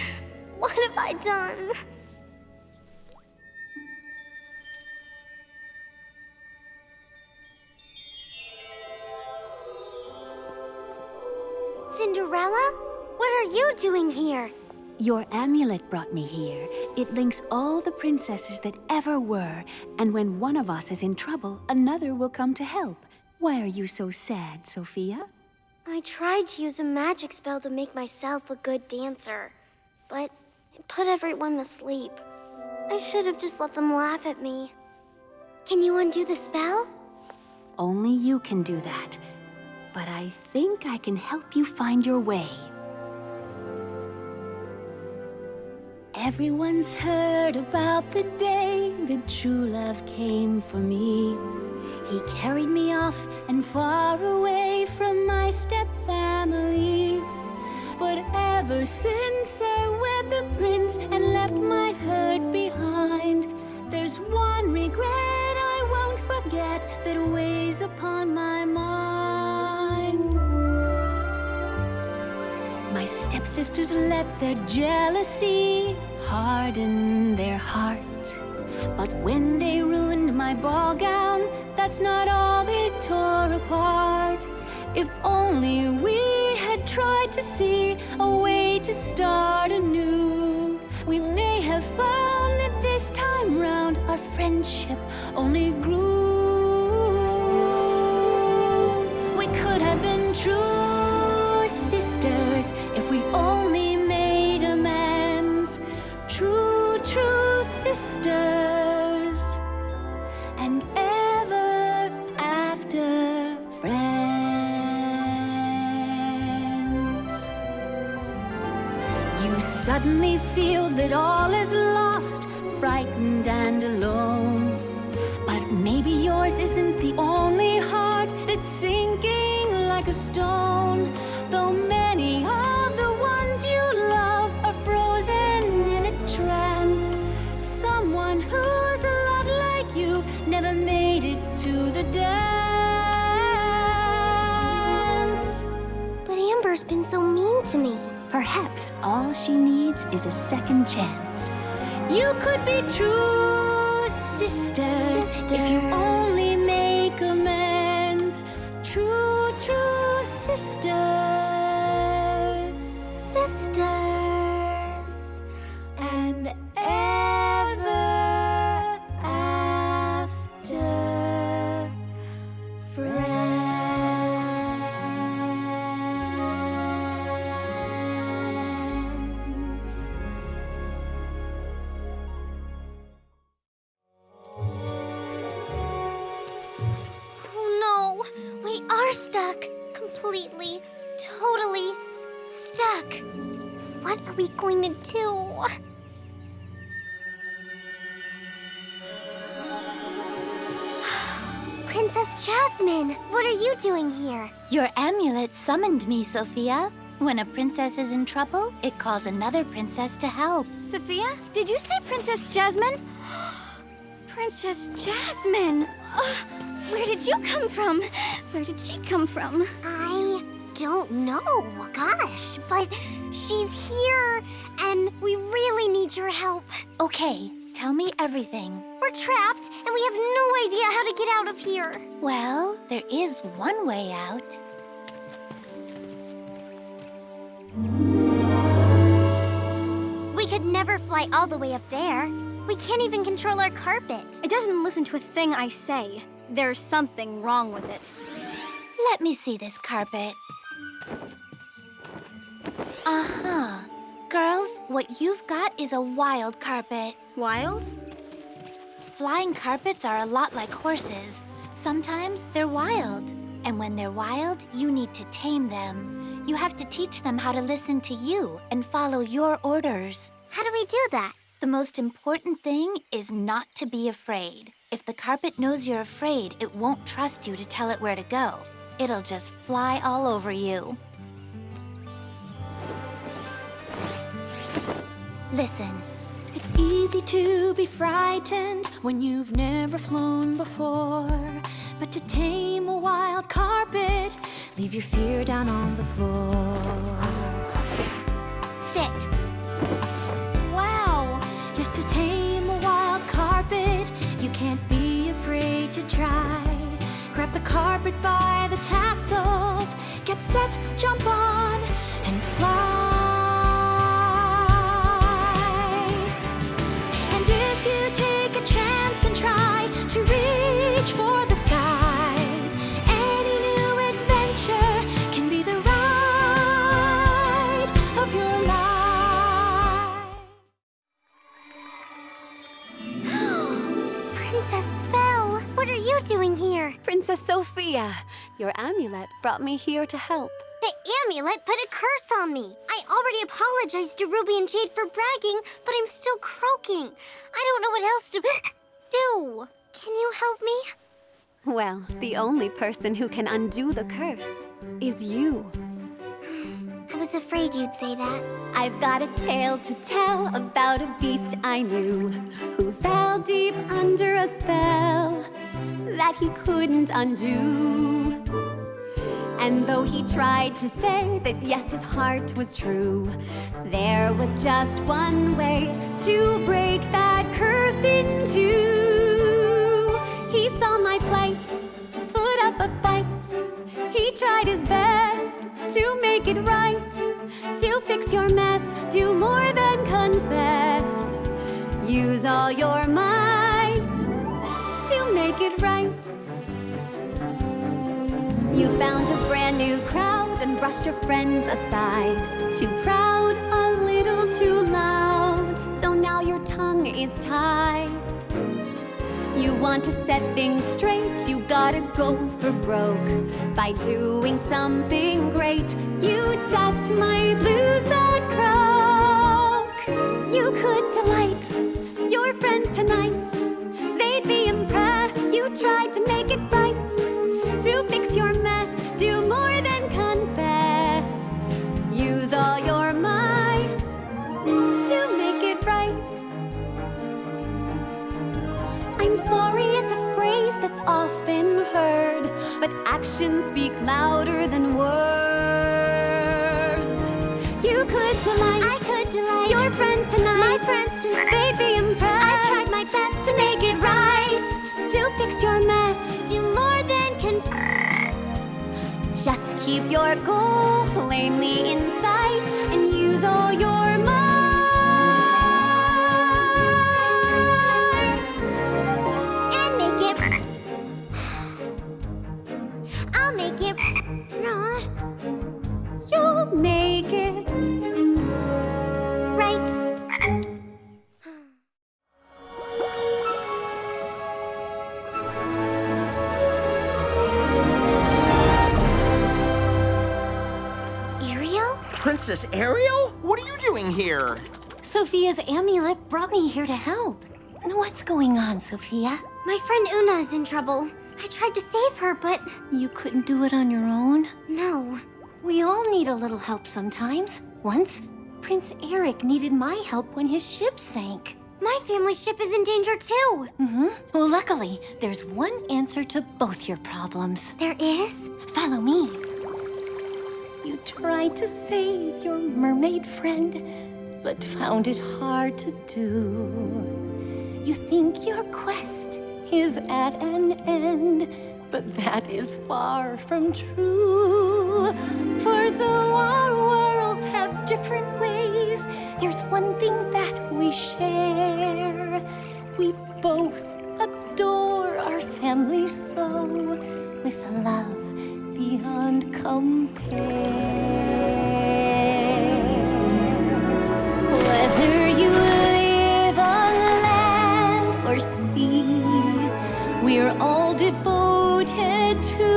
What have I done? Cinderella? What are you doing here? Your amulet brought me here. It links all the princesses that ever were, and when one of us is in trouble, another will come to help. Why are you so sad, Sofia? I tried to use a magic spell to make myself a good dancer, but it put everyone to sleep. I should have just let them laugh at me. Can you undo the spell? Only you can do that. But I think I can help you find your way. Everyone's heard about the day that true love came for me. He carried me off and far away from my step-family. Ever since I wed the prince and left my hurt behind, there's one regret I won't forget that weighs upon my mind. My stepsisters let their jealousy harden their heart. But when they ruined my ball gown, that's not all they tore apart. If only we had tried to see a way to start anew, we may have found that this time round our friendship only grew. You suddenly feel that all is lost, frightened and alone. But maybe yours isn't the only heart that's sinking like a stone. Though many of the ones you love are frozen in a trance. Someone who's lot like you never made it to the dance. But Amber's been so mean to me. Perhaps all she needs is a second chance. You could be true sisters, if you only make amends. True, true sisters. Sisters. Going? Princess Jasmine, what are you doing here? Your amulet summoned me, Sofia. When a princess is in trouble, it calls another princess to help. Sofia, did you say Princess Jasmine? Princess Jasmine! Ugh, where did you come from? Where did she come from? I don't know, gosh, but she's here, and we really need your help. Okay, tell me everything. We're trapped, and we have no idea how to get out of here. Well, there is one way out. We could never fly all the way up there. We can't even control our carpet. It doesn't listen to a thing I say. There's something wrong with it. Let me see this carpet. Uh-huh. Girls, what you've got is a wild carpet. Wild? Flying carpets are a lot like horses. Sometimes they're wild. And when they're wild, you need to tame them. You have to teach them how to listen to you and follow your orders. How do we do that? The most important thing is not to be afraid. If the carpet knows you're afraid, it won't trust you to tell it where to go. It'll just fly all over you. Listen. It's easy to be frightened when you've never flown before. But to tame a wild carpet, leave your fear down on the floor. Sit. Wow. Yes, to tame a wild carpet, you can't be afraid to try. Grab the carpet by the tassels, get set, jump on, and fly. Princess Sofia, your amulet brought me here to help. The amulet put a curse on me. I already apologized to Ruby and Jade for bragging, but I'm still croaking. I don't know what else to do. Can you help me? Well, the only person who can undo the curse is you. I was afraid you'd say that. I've got a tale to tell about a beast I knew who fell deep under a spell that he couldn't undo. And though he tried to say that yes, his heart was true, there was just one way to break that curse in two. He saw my plight, put up a fight. He tried his best to make it right, to fix your mess, do more than confess. Use all your might to make it right. You found a brand new crowd and brushed your friends aside. Too proud, a little too loud, so now your tongue is tied. You want to set things straight, you gotta go for broke. By doing something great, you just might lose that croak. You could delight your friends tonight. Tried to make it right. To fix your mess, do more than confess. Use all your might to make it right. I'm sorry is a phrase that's often heard, but actions speak louder than words. Just keep your goal plainly in sight brought me here to help. What's going on, Sofia? My friend Oona is in trouble. I tried to save her, but You couldn't do it on your own? no. We all need a little help sometimes. Once, Prince Eric needed my help when his ship sank. My family's ship is in danger too. Mm-hmm. Well, luckily, there's one answer to both your problems. There is? Follow me. You tried to save your mermaid friend, but found it hard to do. You think your quest is at an end, but that is far from true. For though our worlds have different ways, there's one thing that we share. We both adore our family so, with love beyond compare. Whether you live on land or sea, we're all devoted to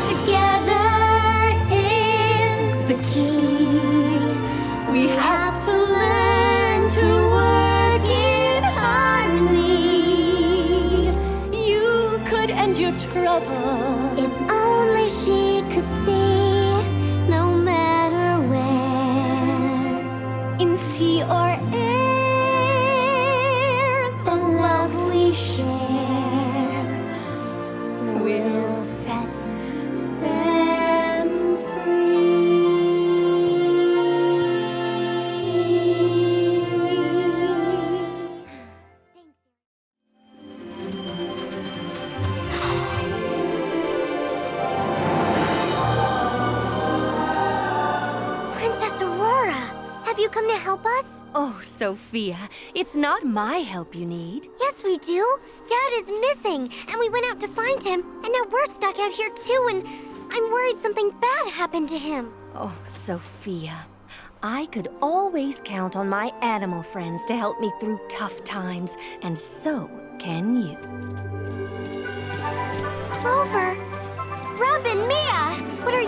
together. Sofia, it's not my help you need. Yes, we do. Dad is missing, and we went out to find him, and now we're stuck out here too, and I'm worried something bad happened to him. Oh, Sofia, I could always count on my animal friends to help me through tough times, and so can you. Clover!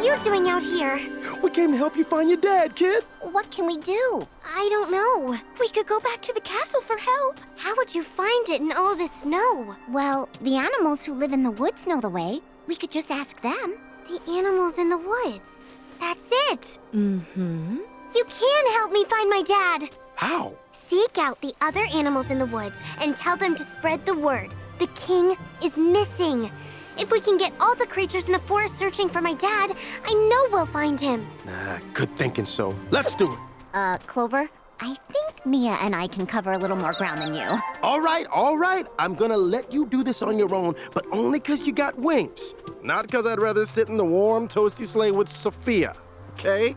You doing out here? We came to help you find your dad, kid. What can we do? I don't know. We could go back to the castle for help. How would you find it in all this snow? Well, the animals who live in the woods know the way. We could just ask them. The animals in the woods. That's it. Mm-hmm. You can help me find my dad. How? Seek out the other animals in the woods and tell them to spread the word. The king is missing. If we can get all the creatures in the forest searching for my dad, I know we'll find him. Nah, good thinking, Soph. Let's do it. Uh, Clover, I think Mia and I can cover a little more ground than you. All right, all right. I'm gonna let you do this on your own, but only because you got wings. Not because I'd rather sit in the warm, toasty sleigh with Sofia. Okay?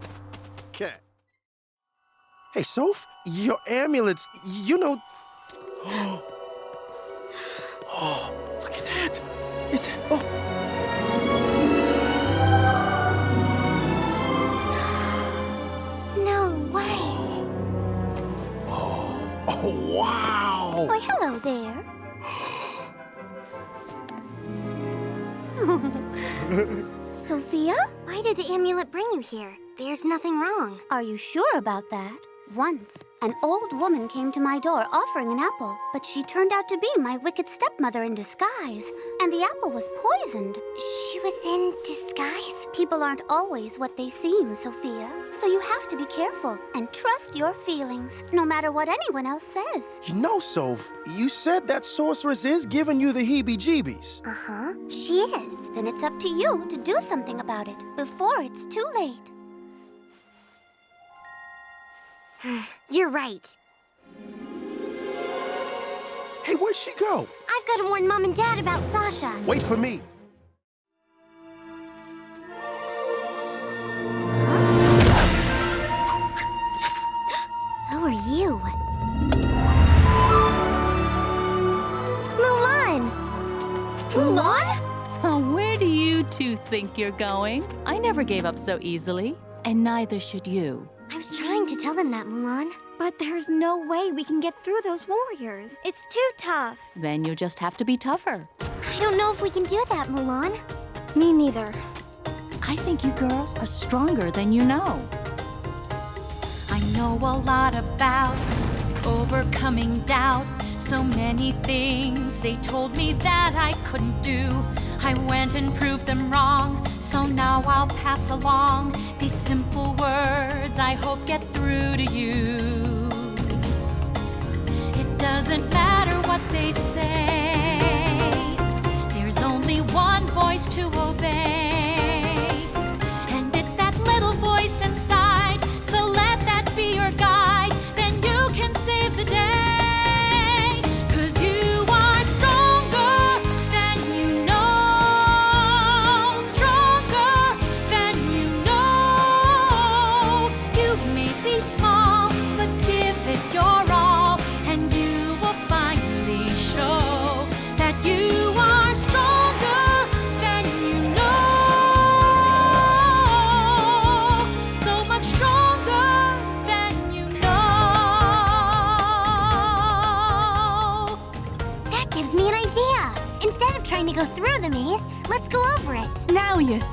Okay. Hey, Soph, your amulets, you know. Oh, look at that. Is that. Oh. Snow White. Oh, oh wow. Why, hello there. Sofia? Why did the amulet bring you here? There's nothing wrong. Are you sure about that? Once, an old woman came to my door offering an apple, but she turned out to be my wicked stepmother in disguise, and the apple was poisoned. She was in disguise? People aren't always what they seem, Sofia. So you have to be careful and trust your feelings, no matter what anyone else says. You know, Soph, you said that sorceress is giving you the heebie jeebies. Uh-huh. She is. Then it's up to you to do something about it before it's too late. You're right. Hey, where'd she go? I've got to warn Mom and Dad about Sasha. Wait for me. Who are you? Mulan! Mulan? Oh, where do you two think you're going? I never gave up so easily, and neither should you. I was trying to tell them that, Mulan. But there's no way we can get through those warriors. It's too tough. Then you'll just have to be tougher. I don't know if we can do that, Mulan. Me neither. I think you girls are stronger than you know. I know a lot about overcoming doubt. So many things they told me that I couldn't do. I went and proved them wrong, so now I'll pass along these simple words I hope get through to you. It doesn't matter what they say, there's only one voice to obey.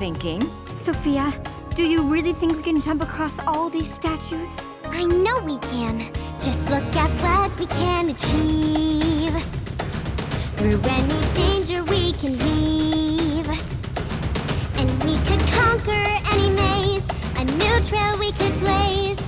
Thinking. Sofia, do you really think we can jump across all these statues? I know we can. Just look at what we can achieve. Through any danger we can leave. And we could conquer any maze. A new trail we could blaze.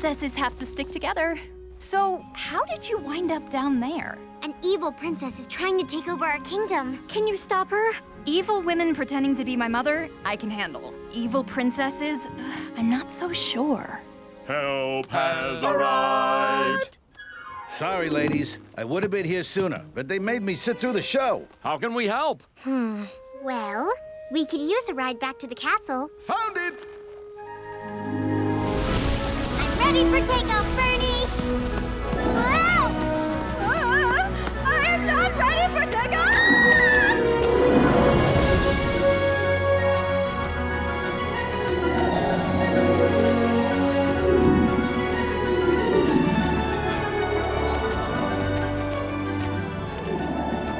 Princesses have to stick together. So, how did you wind up down there? An evil princess is trying to take over our kingdom. Can you stop her? Evil women pretending to be my mother, I can handle. Evil princesses, I'm not so sure. Help has arrived. Sorry, ladies. I would have been here sooner, but they made me sit through the show. How can we help? Hmm. Well, we could use a ride back to the castle. Found it! I'm ready for takeoff, Bernie! Wow! Ah, I am not ready for takeoff!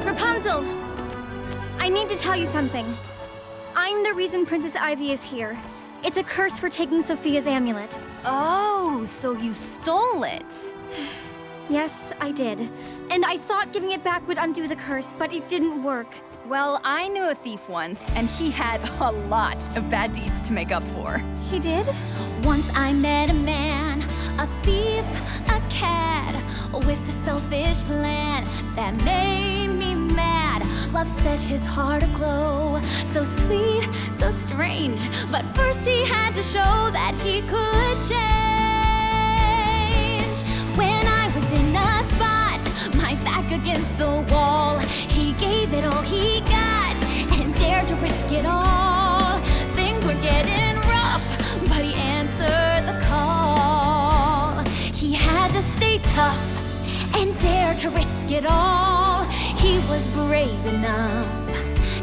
Rapunzel! I need to tell you something. I'm the reason Princess Ivy is here. It's a curse for taking Sofia's amulet. Oh, so you stole it. Yes, I did. And I thought giving it back would undo the curse, but it didn't work. Well, I knew a thief once, and he had a lot of bad deeds to make up for. He did? Once I met a man, a thief, a cad, with a selfish plan that made me. Love set his heart aglow, so sweet, so strange. But first he had to show that he could change. When I was in a spot, my back against the wall, he gave it all he got and dared to risk it all. Things were getting rough, but he answered the call. He had to stay tough and dare to risk it all. He was brave enough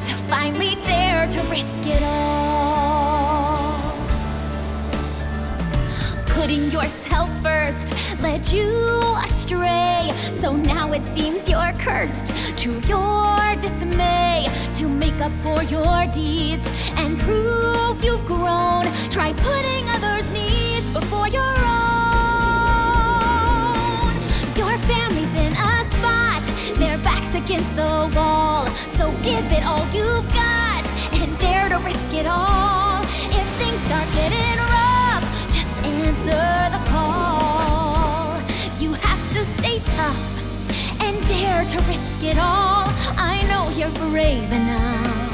to finally dare to risk it all. Putting yourself first led you astray. So now it seems you're cursed to your dismay. To make up for your deeds and prove you've grown, try putting others' needs before your own. Against the wall. So give it all you've got and dare to risk it all. If things start getting rough, just answer the call. You have to stay tough and dare to risk it all. I know you're brave enough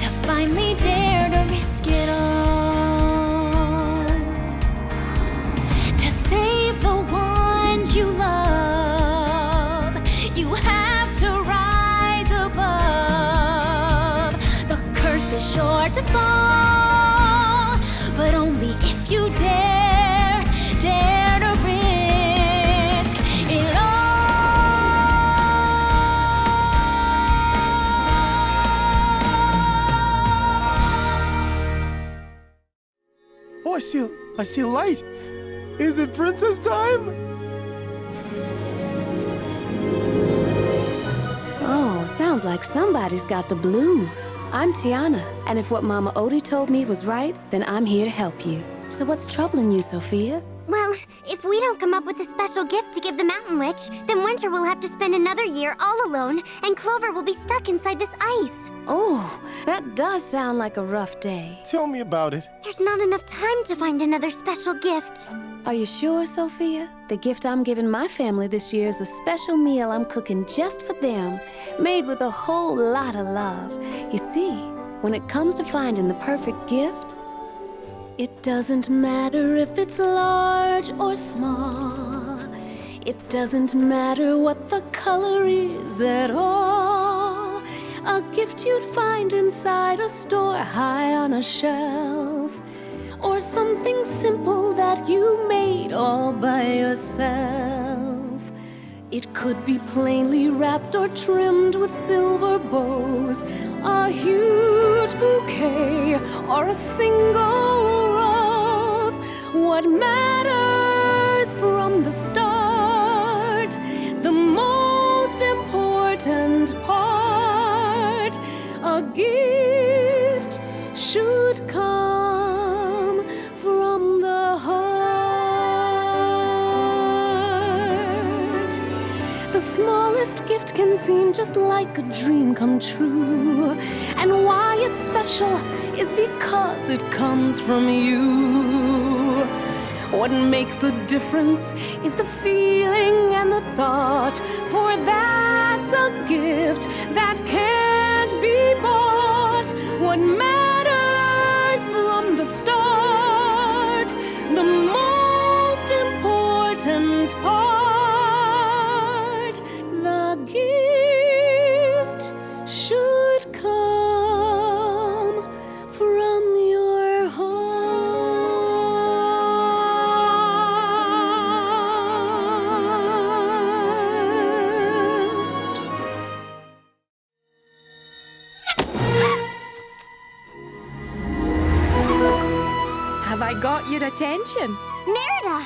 to finally dare to risk it all. To fall, but only if you dare, dare to risk it all. Oh, I see, I see light. Is it princess time? Sounds like somebody's got the blues. I'm Tiana, and if what Mama Odie told me was right, then I'm here to help you. So what's troubling you, Sofia? Well, if we don't come up with a special gift to give the Mountain Witch, then Winter will have to spend another year all alone, and Clover will be stuck inside this ice. Oh, that does sound like a rough day. Tell me about it. There's not enough time to find another special gift. Are you sure, Sofia? The gift I'm giving my family this year is a special meal I'm cooking just for them, made with a whole lot of love. You see, when it comes to finding the perfect gift, it doesn't matter if it's large or small. It doesn't matter what the color is at all. A gift you'd find inside a store high on a shelf. Or something simple that you made all by yourself. It could be plainly wrapped or trimmed with silver bows, a huge bouquet, or a single. What matters from the start, the most important part, a gift should come from the heart. The smallest gift can seem just like a dream come true. And why it's special is because it comes from you. What makes the difference is the feeling and the thought, for that's a gift that can't be bought. What attention? Merida!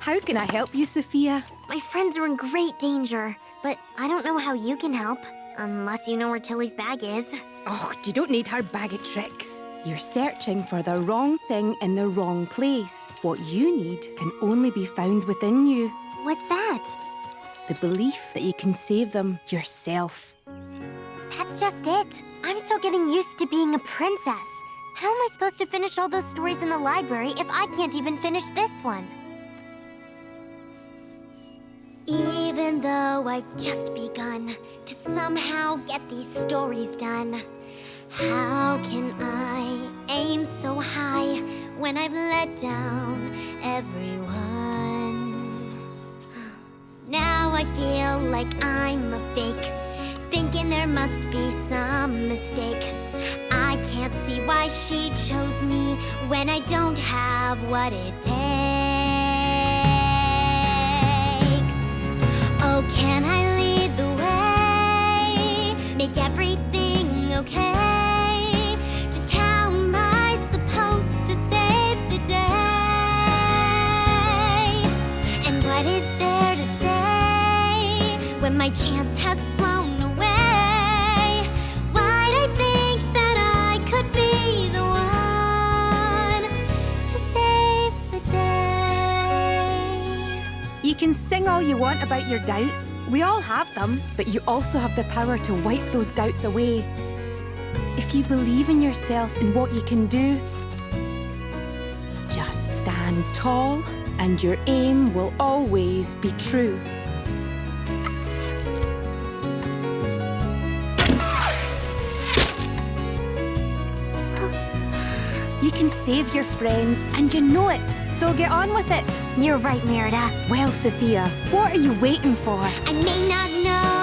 How can I help you, Sofia? My friends are in great danger, but I don't know how you can help. Unless you know where Tilly's bag is. Oh, you don't need her bag of tricks. You're searching for the wrong thing in the wrong place. What you need can only be found within you. What's that? The belief that you can save them yourself. That's just it. I'm still getting used to being a princess. How am I supposed to finish all those stories in the library if I can't even finish this one? Even though I've just begun to somehow get these stories done, how can I aim so high when I've let down everyone? Now I feel like I'm a fake, thinking there must be some mistake. I can't see why she chose me when I don't have what it takes. Oh, can I lead the way? Make everything okay? Just how am I supposed to save the day? And what is there to say when my chance can sing all you want about your doubts. We all have them, but you also have the power to wipe those doubts away. If you believe in yourself and what you can do, just stand tall and your aim will always be true. You can save your friends and you know it, so get on with it. You're right, Merida. Well, Sofia, what are you waiting for? I may not know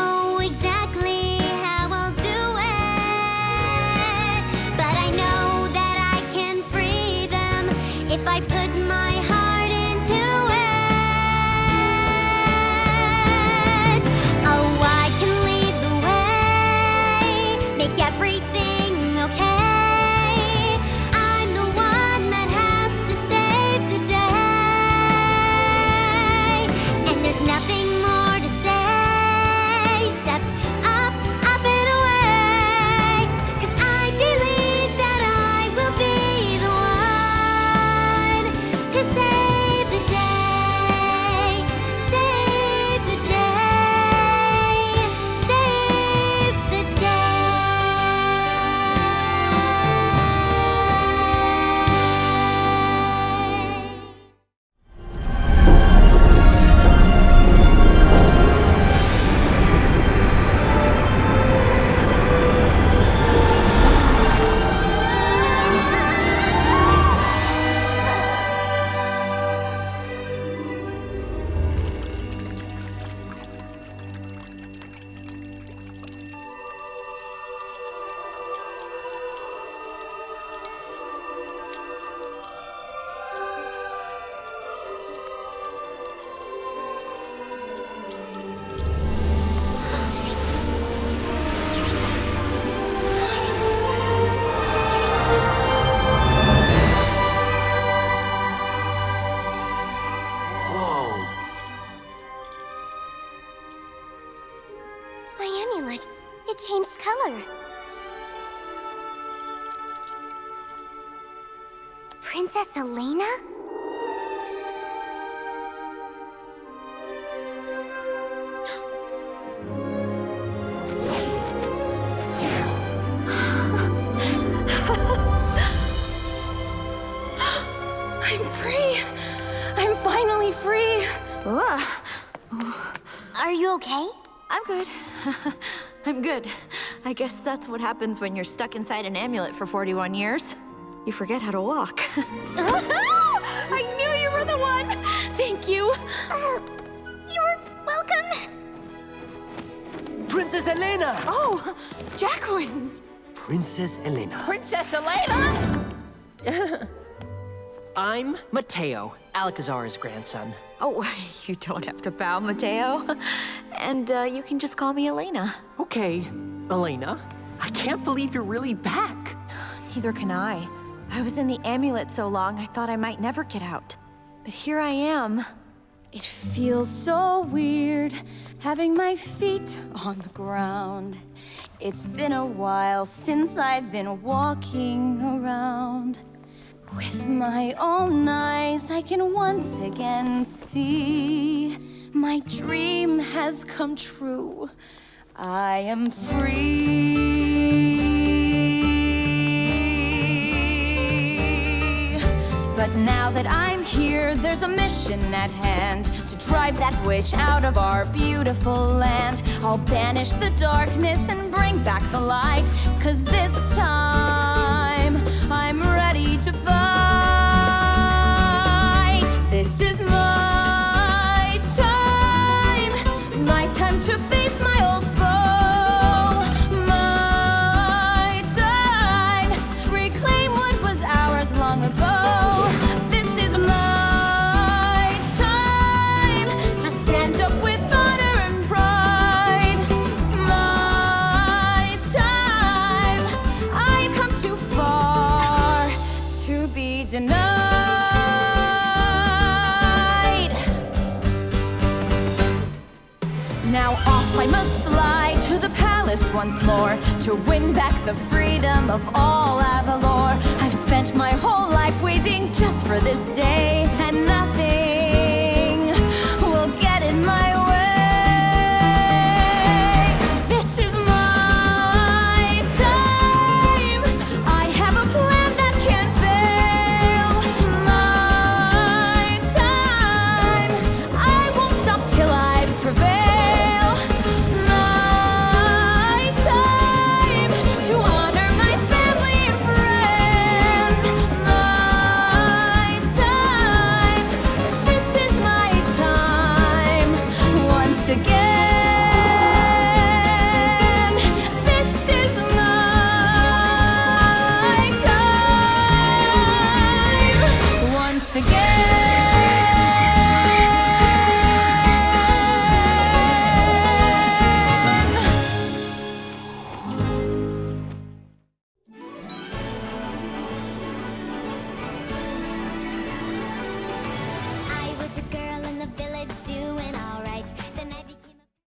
violet. It changed color. Princess Elena? I guess that's what happens when you're stuck inside an amulet for 41 years. You forget how to walk. I knew you were the one! Thank you! You're welcome! Princess Elena! Oh, Jaquins! Princess Elena. Princess Elena! I'm Mateo, Alacazar's grandson. Oh, you don't have to bow, Mateo. And uh, you can just call me Elena. Okay, Elena. I can't believe you're really back. Neither can I. I was in the amulet so long, I thought I might never get out. But here I am. It feels so weird having my feet on the ground. It's been a while since I've been walking around. With my own eyes, I can once again see my dream has come true. I am free. But now that I'm here, there's a mission at hand to drive that witch out of our beautiful land. I'll banish the darkness and bring back the light, cause this time once more To win back the freedom of all Avalor. I've spent my whole life waiting just for this day And nothing